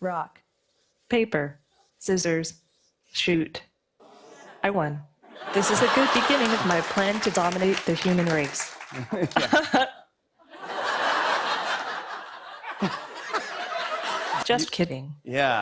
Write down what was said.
rock, paper, scissors, shoot. I won. This is a good beginning of my plan to dominate the human race. Just kidding. Yeah.